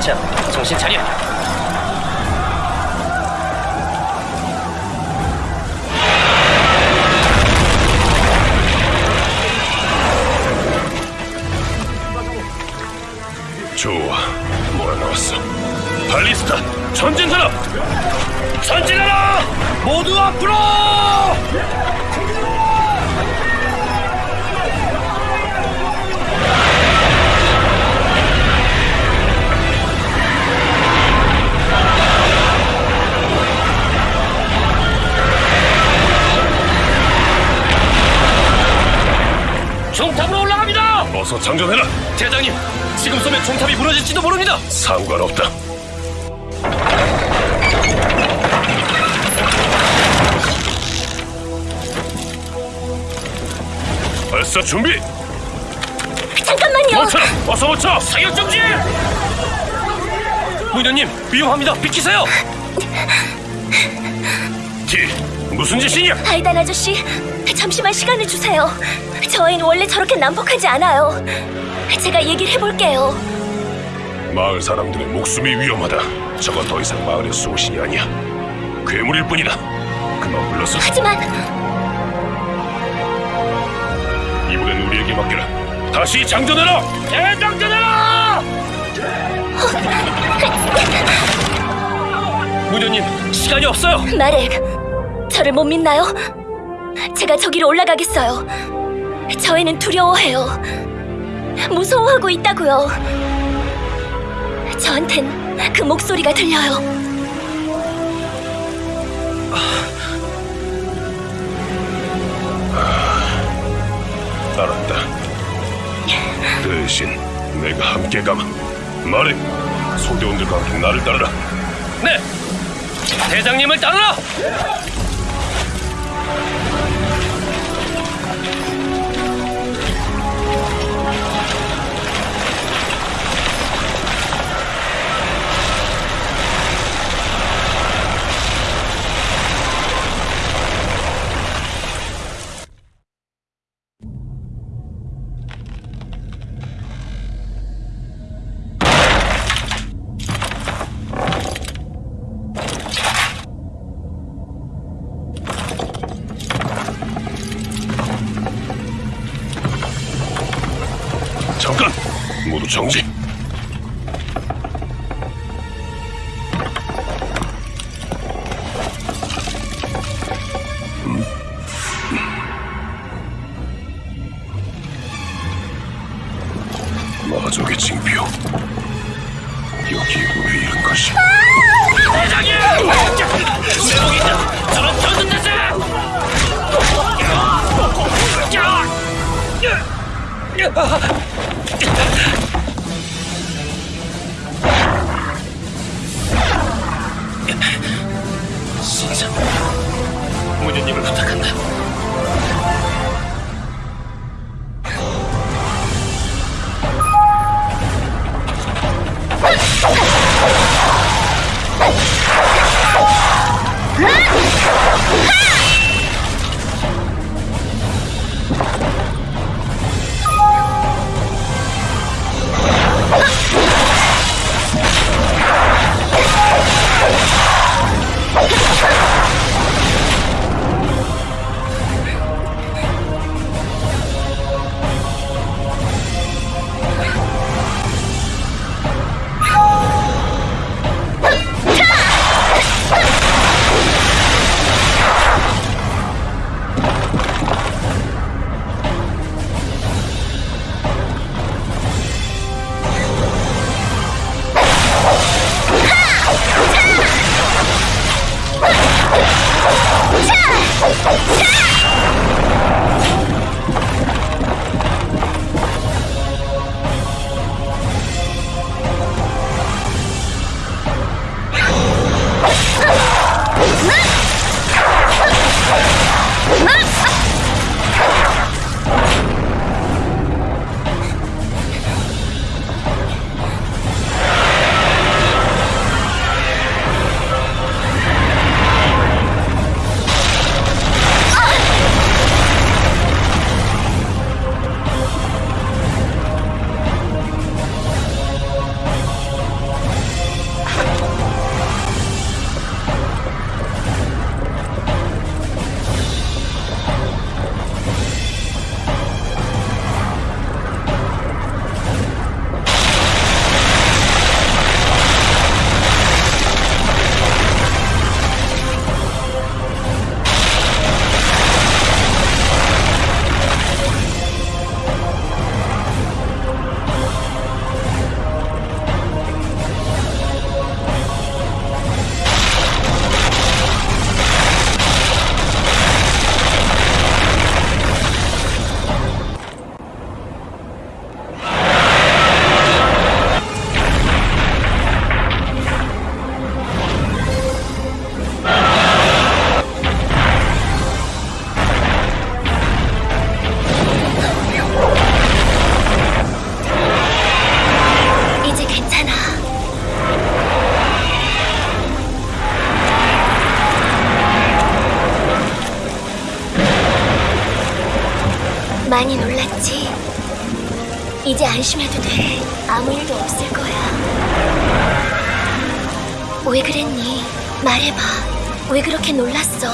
자, 정신 차려. 좋아, 몰아넣었어. 발리스타, 전진하라! 전진하라! 모두 앞으로! 어서 장전해라! 대장님, 지금 쏘면 중탑이 무너질지도 모릅니다. 상관없다. 발사 준비! 잠깐만요. 멈춰! 어서 멈춰! 사격 정지! 무인님 위험합니다. 비키세요. 티, 무슨 짓이냐? 아이단 아저씨, 잠시만 시간을 주세요. 저 아이는 원래 저렇게 난폭하지 않아요. 제가 얘기를 해볼게요. 마을 사람들의 목숨이 위험하다. 저건 더 이상 마을의 소신이 아니야. 괴물일 뿐이다. 그만 불러서 하지만 이번엔 우리에게 맡겨라. 다시 장전해라! 대장전해라! 무인님 시간이 없어요. 마렉, 저를 못 믿나요? 제가 저기로 올라가겠어요. 저 애는 두려워해요. 무서워하고 있다고요. 저한텐 그 목소리가 들려요. 알았다. 대신 내가 함께 가마. 말해. 소대원들과 함께 나를 따르라. 네. 대장님을 따르라. Huh? 돼. 아무 일도 없을 거야. 왜 그랬니? 말해봐. 왜 그렇게 놀랐어?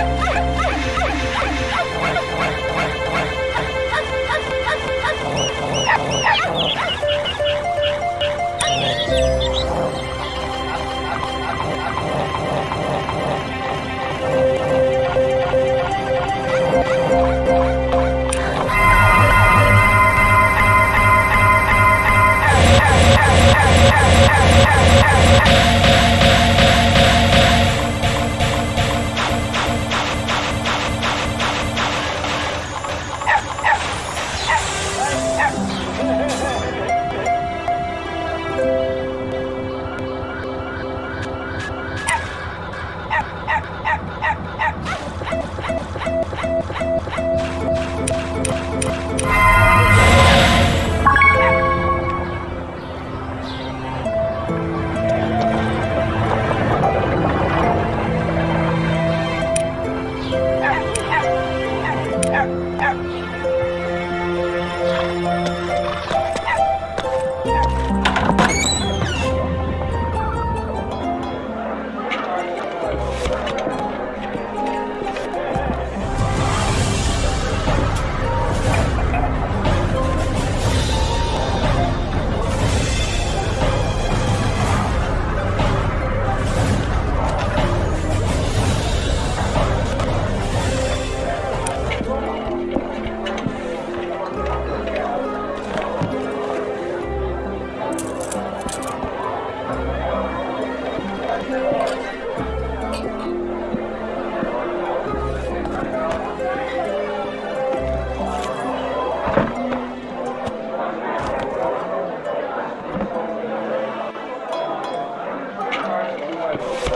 Yeah. Right.